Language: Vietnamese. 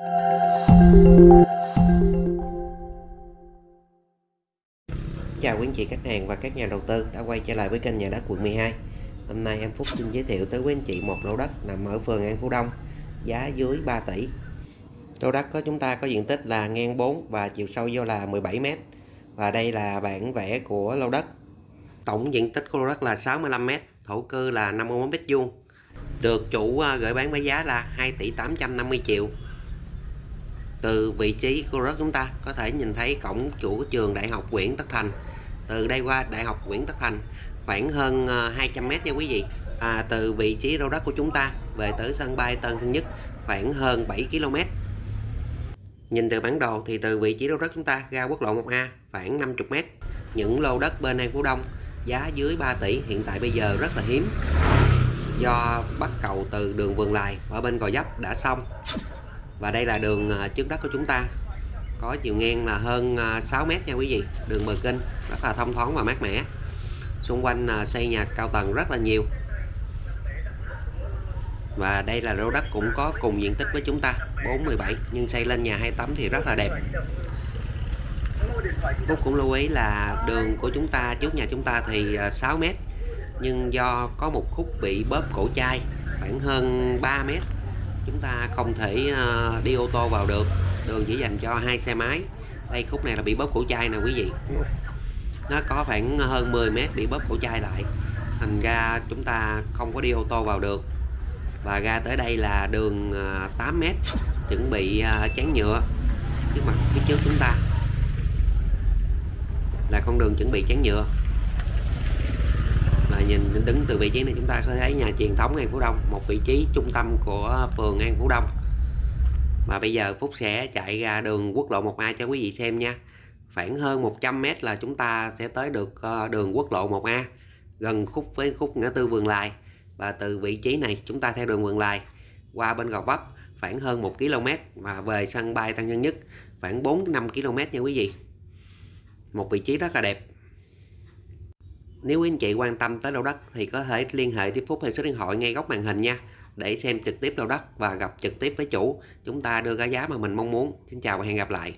Chào quý anh chị, khách hàng và các nhà đầu tư đã quay trở lại với kênh nhà đất quận 12 Hôm nay em Phúc xin giới thiệu tới quý anh chị một lô đất nằm ở phường An Phú Đông, giá dưới 3 tỷ. Lô đất của chúng ta có diện tích là ngang 4 và chiều sâu vô là 17m và đây là bản vẽ của lô đất. Tổng diện tích của lô đất là 65m thổ cư là 51m2 được chủ à, gửi bán với giá là 2 tỷ 850 triệu từ vị trí của đất chúng ta có thể nhìn thấy cổng chủ trường đại học Nguyễn Tất Thành. Từ đây qua đại học Nguyễn Tất Thành khoảng hơn ờ, 200m nha quý vị. À, từ vị trí lô đất của chúng ta về tới sân bay Tân Sơn Nhất khoảng hơn 7 km nhìn từ bản đồ thì từ vị trí lô đất chúng ta ra quốc lộ 1A khoảng 50m những lô đất bên An Phú Đông giá dưới 3 tỷ hiện tại bây giờ rất là hiếm. Do bắt cầu từ đường Vườn Lài ở bên Gò Dấp đã xong và đây là đường à, trước đất của chúng ta. Có chiều ngang là hơn à, 6 mét nha quý vị. Đường bờ kinh rất là thông thoáng và mát mẻ. Xung quanh à, xây nhà cao tầng rất là nhiều. Và đây là lô đất cũng có cùng diện tích với chúng ta 417 nhưng xây lên nhà hai tấm thì rất là đẹp. Phúc cũng lưu ý là đường của chúng ta, trước nhà chúng ta thì 6 mét. Nhưng do có một khúc bị bóp cổ chai, khoảng hơn 3 mét chúng ta không thể uh, đi ô tô vào được. Đường chỉ dành cho hai xe máy. Đây khúc này là bị bóp cổ chai nè quý vị. Nó có khoảng hơn 10 mét bị bóp cổ chai lại. Thành ra chúng ta không có đi ô tô vào được. Và ra tới đây là đường ờ, 8 mét. Chuẩn bị ờ, uh, chắn nhựa. Trước mặt phía trước chúng ta là con đường chuẩn bị chắn nhựa nhìn đứng từ vị trí này chúng ta sẽ thấy nhà truyền thống An Phú Đông, một vị trí trung tâm của phường An Phú Đông. Và bây giờ Phúc sẽ chạy ra đường quốc lộ 1A cho quý vị xem nha. Khoảng hơn 100m là chúng ta sẽ tới được ờ, đường quốc lộ 1A gần khúc với khúc ngã tư Vườn Lài và từ vị trí này chúng ta theo đường Vườn Lài qua bên Gò Vấp, khoảng hơn 1 km và về sân bay Tân Nhân Nhất, khoảng 4-5 km nha quý vị. Một vị trí rất là đẹp nếu anh chị quan tâm tới lô đất thì có thể liên hệ tiếp Phúc theo số điện thoại ngay góc màn hình nha, để xem trực tiếp lô đất và gặp trực tiếp với chủ. Chúng ta đưa ra giá mà mình mong muốn. Xin chào và hẹn gặp lại.